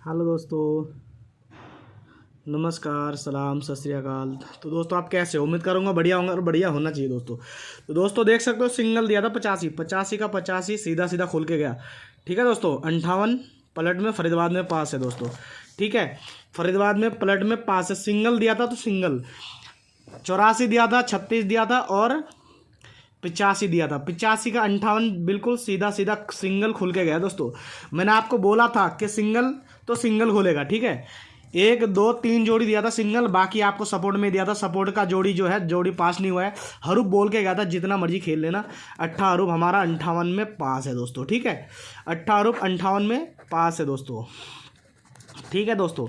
Hello दोस्तों, नमस्कार, सलाम, सत श्री अकाल। तो दोस्तों, आप कैसे उम्मीद करूँगा बढ़िया होंगे और बढ़िया होना चाहिए दोस्तों। तो दोस्तों, देख सकते हो, सिंगल दिया था पचासी। पचासी का पचासी सीधा सीधा खुल के गया। ठीक है दोस्तों, अंठावन, पलट में, फरीदाबाद में पास है दोस्तों। ठीक है, फरीदाबाद में, पलट में पास है। सिंगल दिया था तो सिंगल। चौरासी दिया था, छत्तीस दिया था और पिचासी दिया था। पिचासी का अंठावन बिल्कुल सीधा सीधा सिंगल खुल के गया दोस्तों। मैंने आपको बोला था कि सिंगल तो सिंगल खुलेगा, ठीक है? एक, दो, तीन जोड़ी दिया था सिंगल, बाकी आपको सपोर्ट में दिया था। सपोर्ट का जोड़ी जो है, जोड़ी पास नहीं हुआ है। हरूप बोल के गया था, जितना मर्ज़ी खेल लेना। अट्ठा हरूप हमारा अंठावन में पास है दोस्तों, ठीक है? अट्ठा हरूप अंठावन में पास है दोस्तों। ठीक है दोस्तों?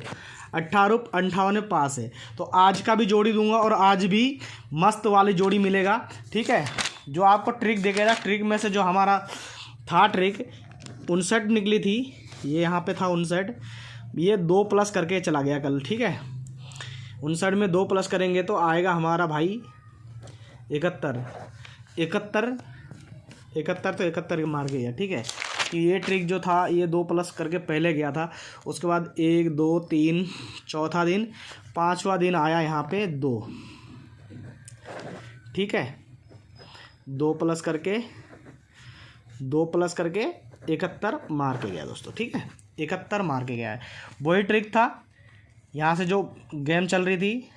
अट्ठारह अंठावन में पास है। तो आज का भी जोड़ी दूँगा और आज भी मस्त वाली जोड़ी मिलेगा, ठीक है? जो आपको ट्रिक देखेगा ट्रिक में से जो हमारा था ट्रिक उनसठ निकली थी। ये यहाँ पे था उनसठ। ये दो प्लस करके चला गया कल, ठीक है? उनसठ में दो प्लस करेंगे तो आएगा हमारा भाई इकहत्तर। इकहत्तर इकहत्तर तो इकहत्तर मार गया ठीक है? कि ये ट्रिक जो था, ये दो प्लस करके पहले गया था। उसके बाद एक, दो, तीन, चौथा दिन, पांचवा दिन आया यहाँ पे दो। ठीक है? दो प्लस करके, दो प्लस करके इकहत्तर मार के गया दोस्तों, ठीक है? इकहत्तर मार के गया है। वही ट्रिक था, यहाँ से जो गेम चल रही थी,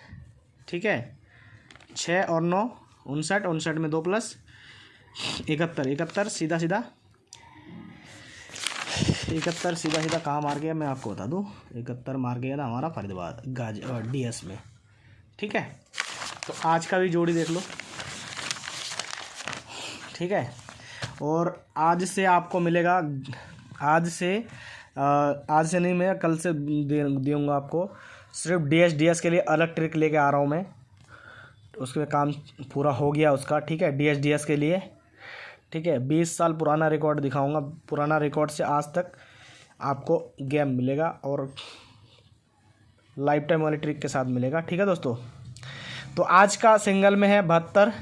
ठीक है? छः और नौ, उनसठ उनसठ में दो प्लस, इकहत्तर इकहत्तर सीधा सीधा, इकहत्तर सीधा सीधा कहाँ मार गया? मैं आपको बता दूँ, इकहत्तर मार गया था हमारा फरीदाबाद, गाज डी एस में, ठीक है? तो आज का भी जोड़ी देख लो। ठीक है? और आज से आपको मिलेगा, आज से आज से नहीं, मैं कल से दूँगा आपको। सिर्फ़ डी एस डी एस के लिए अलग ट्रिक लेके आ रहा हूँ मैं। उसमें काम पूरा हो गया उसका, ठीक है? डी एस डी एस के लिए, ठीक है? बीस साल पुराना रिकॉर्ड दिखाऊँगा। पुराना रिकॉर्ड से आज तक आपको गेम मिलेगा और लाइफ टाइम वाली ट्रिक के साथ मिलेगा। ठीक है दोस्तों? तो आज का सिंगल में है बहत्तर।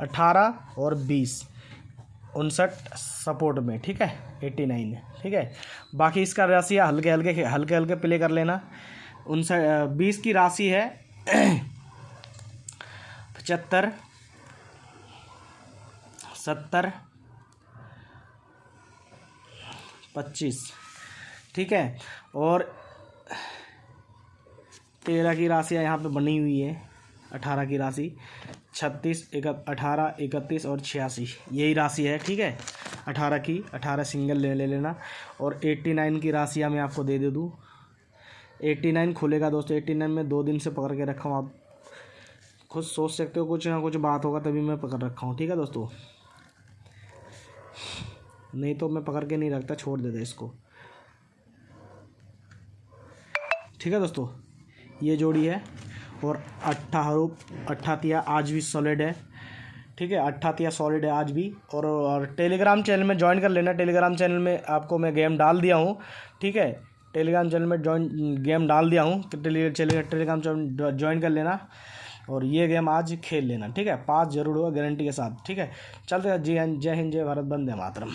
अठारह और बीस। उनसठ सपोर्ट में, ठीक है? एट्टी नाइन, ठीक है? बाकी इसका राशि हल्के हल्के हल्के हल्के प्ले कर लेना। उनसठ बीस की राशि है पचहत्तर, सत्तर, पच्चीस, ठीक है? और तेरह की राशि यहाँ पे बनी हुई है, अठारह की राशि। छत्तीस, एक अठारह, इकतीस और छियासी। यही राशि है, ठीक है? अठारह की, अठारह सिंगल ले ले लेना। और एट्टी नाइन की राशियाँ मैं आपको दे दे दूँ। एट्टी नाइन खुलेगा दोस्तों। एट्टी नाइन में दो दिन से पकड़ के रखा हूँ। आप खुद सोच सकते हो, कुछ ना कुछ बात होगा तभी मैं पकड़ रखा हूँ, ठीक है दोस्तों? नहीं तो मैं पकड़ के नहीं रखता, छोड़ देता इसको। ठीक है दोस्तों? ये जोड़ी है। और अट्ठा हरूप अट्ठातिया आज भी सॉलिड है। ठीक है अट्ठातिया सॉलिड है आज भी। और, और टेलीग्राम चैनल में ज्वाइन कर लेना। टेलीग्राम चैनल में आपको मैं गेम डाल दिया हूँ। ठीक है टेलीग्राम चैनल में ज्वाइन गेम डाल दिया हूँ। टेलीग्राम चैनल ज्वाइन कर लेना। और ये गेम आज खेल लेना। ठीक है पास ज़रूर होगा गारंटी के साथ। ठीक है चलते हैं। जी जय हिंद जय भारत बंदे मातरम।